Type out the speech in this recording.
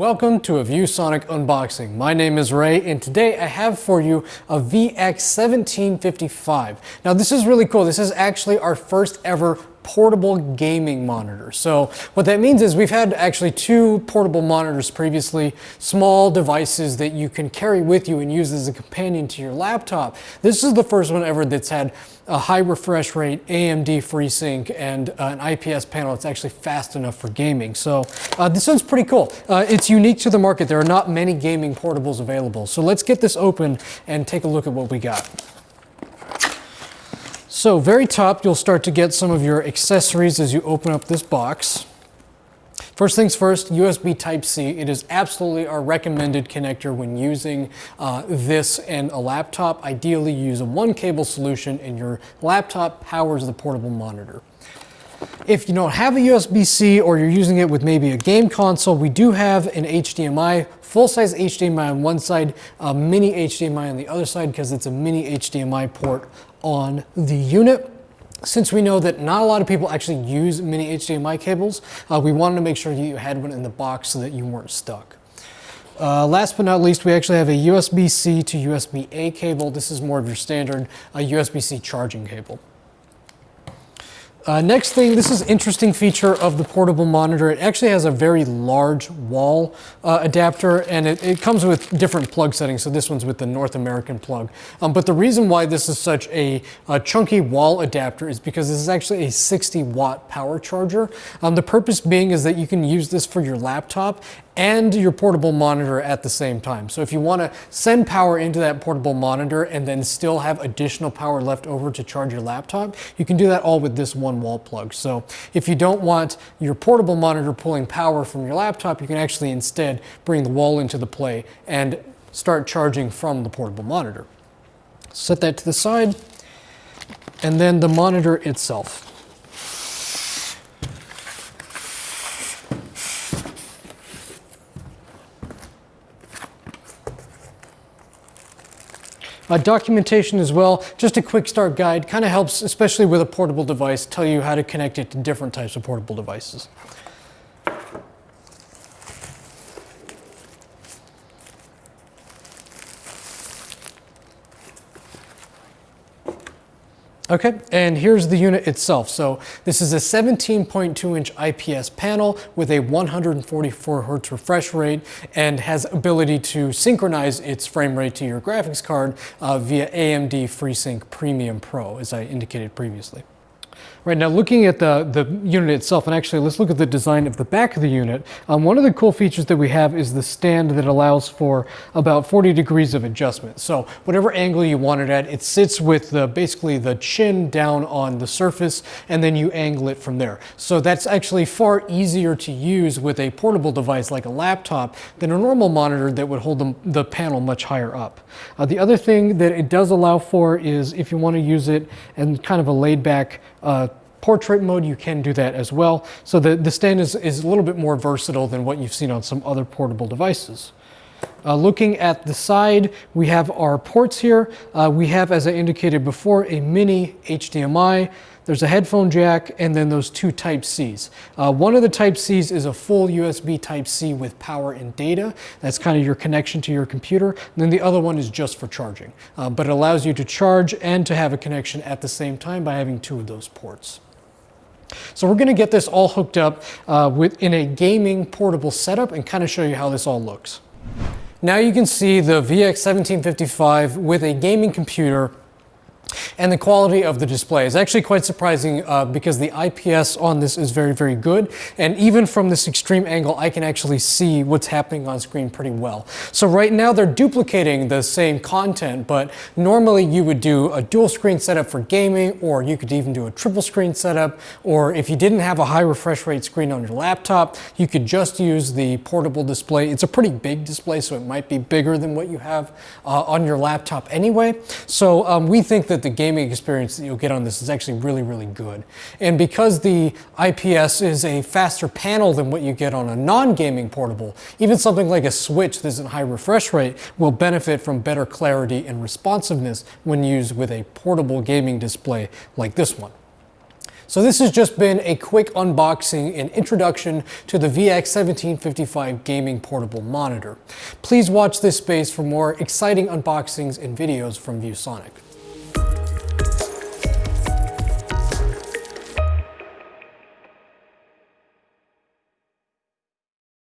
Welcome to a ViewSonic unboxing. My name is Ray and today I have for you a VX1755. Now this is really cool. This is actually our first ever portable gaming monitor. So what that means is we've had actually two portable monitors previously, small devices that you can carry with you and use as a companion to your laptop. This is the first one ever that's had a high refresh rate, AMD FreeSync, and uh, an IPS panel that's actually fast enough for gaming. So uh, this one's pretty cool. Uh, it's unique to the market. There are not many gaming portables available. So let's get this open and take a look at what we got. So very top, you'll start to get some of your accessories as you open up this box. First things first, USB Type-C. It is absolutely our recommended connector when using uh, this and a laptop. Ideally, use a one cable solution and your laptop powers the portable monitor. If you don't have a USB-C or you're using it with maybe a game console, we do have an HDMI, full-size HDMI on one side, a mini HDMI on the other side because it's a mini HDMI port on the unit. Since we know that not a lot of people actually use mini HDMI cables, uh, we wanted to make sure that you had one in the box so that you weren't stuck. Uh, last but not least, we actually have a USB-C to USB-A cable. This is more of your standard uh, USB-C charging cable. Uh, next thing, this is interesting feature of the portable monitor. It actually has a very large wall uh, adapter and it, it, comes with different plug settings. So this one's with the North American plug. Um, but the reason why this is such a, a, chunky wall adapter is because this is actually a 60 watt power charger. Um, the purpose being is that you can use this for your laptop and your portable monitor at the same time. So if you want to send power into that portable monitor and then still have additional power left over to charge your laptop, you can do that all with this one wall plug. So if you don't want your portable monitor pulling power from your laptop, you can actually instead bring the wall into the play and start charging from the portable monitor. Set that to the side and then the monitor itself. Uh, documentation as well, just a quick start guide, kind of helps, especially with a portable device, tell you how to connect it to different types of portable devices. Okay, and here's the unit itself. So this is a 17.2 inch IPS panel with a 144 hertz refresh rate and has ability to synchronize its frame rate to your graphics card uh, via AMD FreeSync Premium Pro, as I indicated previously. Right now looking at the, the unit itself, and actually let's look at the design of the back of the unit. Um, one of the cool features that we have is the stand that allows for about 40 degrees of adjustment. So whatever angle you want it at, it sits with the, basically the chin down on the surface and then you angle it from there. So that's actually far easier to use with a portable device like a laptop than a normal monitor that would hold the, the panel much higher up. Uh, the other thing that it does allow for is if you want to use it in kind of a laid back uh, portrait mode, you can do that as well. So the, the stand is, is a little bit more versatile than what you've seen on some other portable devices. Uh, looking at the side, we have our ports here. Uh, we have, as I indicated before, a mini HDMI. There's a headphone jack and then those two Type-Cs. Uh, one of the Type-Cs is a full USB Type-C with power and data. That's kind of your connection to your computer. And then the other one is just for charging. Uh, but it allows you to charge and to have a connection at the same time by having two of those ports. So we're going to get this all hooked up uh, with, in a gaming portable setup and kind of show you how this all looks. Now you can see the VX1755 with a gaming computer and the quality of the display is actually quite surprising uh, because the IPS on this is very, very good. And even from this extreme angle, I can actually see what's happening on screen pretty well. So right now they're duplicating the same content, but normally you would do a dual screen setup for gaming, or you could even do a triple screen setup, or if you didn't have a high refresh rate screen on your laptop, you could just use the portable display. It's a pretty big display, so it might be bigger than what you have uh, on your laptop anyway. So um, we think that the gaming experience that you'll get on this is actually really, really good. And because the IPS is a faster panel than what you get on a non-gaming portable, even something like a Switch that's at high refresh rate will benefit from better clarity and responsiveness when used with a portable gaming display like this one. So this has just been a quick unboxing and introduction to the VX1755 gaming portable monitor. Please watch this space for more exciting unboxings and videos from ViewSonic.